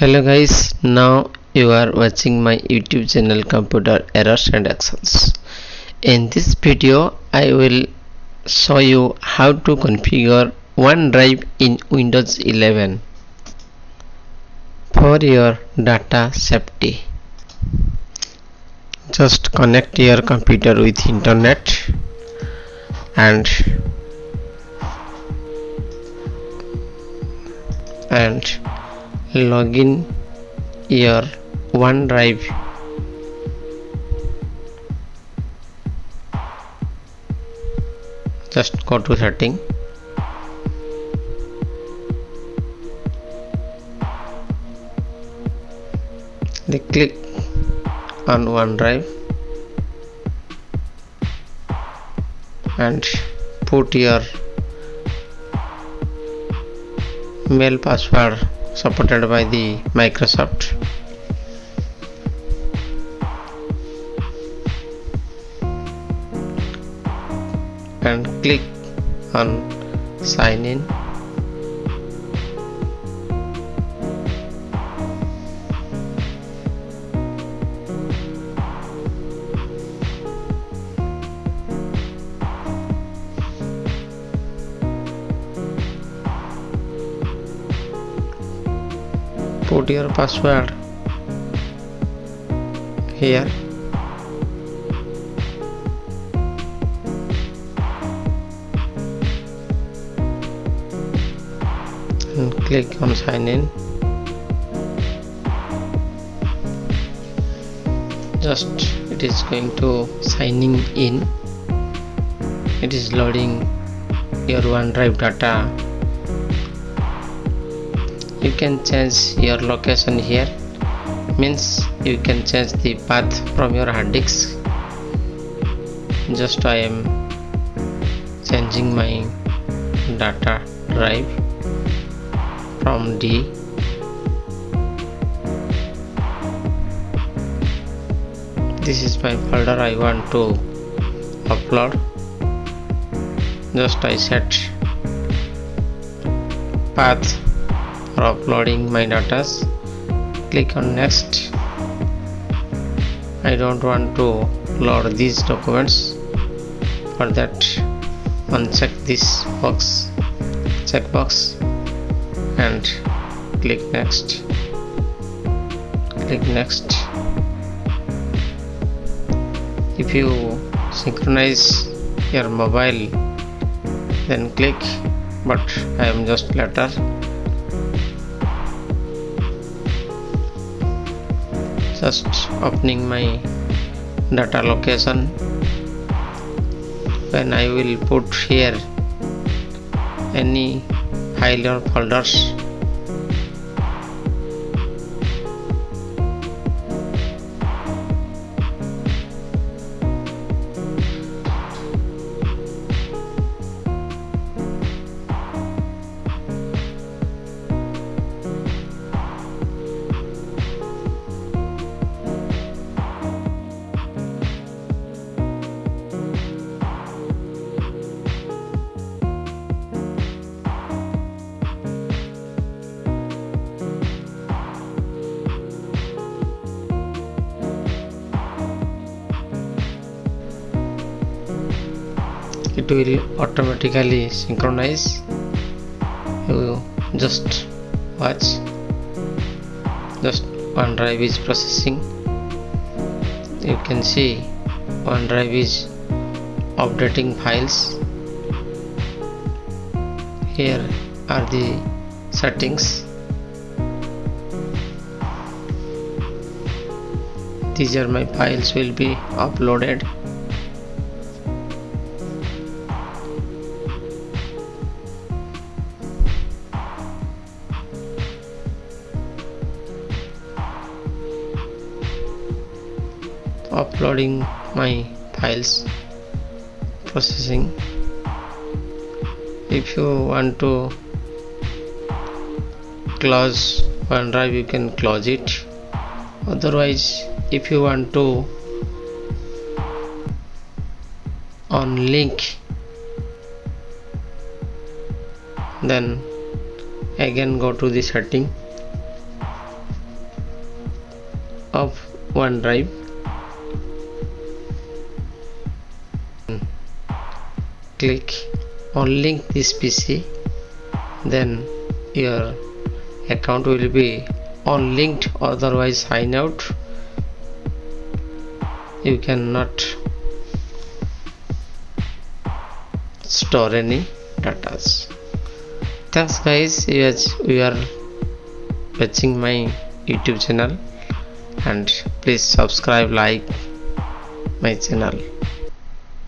hello guys now you are watching my youtube channel computer errors and actions. In this video i will show you how to configure onedrive in windows 11 for your data safety. Just connect your computer with internet and and login your OneDrive. Just go to setting. Click on OneDrive and put your mail password supported by the Microsoft. And click on sign in put your password here. And click on sign in. Just it is going to signing in. It is loading your OneDrive data you can change your location here. Means you can change the path from your hard disk. Just I am changing my data drive from D. This is my folder I want to upload. Just I set path for uploading my data. Click on next. I don't want to load these documents. For that uncheck this box checkbox and click next. Click next. If you synchronize your mobile then click but I am just later just opening my data location. When I will put here any file or folders it will automatically synchronize. You just watch. Just OneDrive is processing. You can see OneDrive is updating files. Here are the settings. These are my files will be uploaded uploading my files processing. If you want to close OneDrive you can close it. Otherwise if you want to on link then again go to the setting of OneDrive click on link this PC then your account will be unlinked otherwise sign out. You cannot store any data. Thanks guys. Yes we are watching my youtube channel and please subscribe like my channel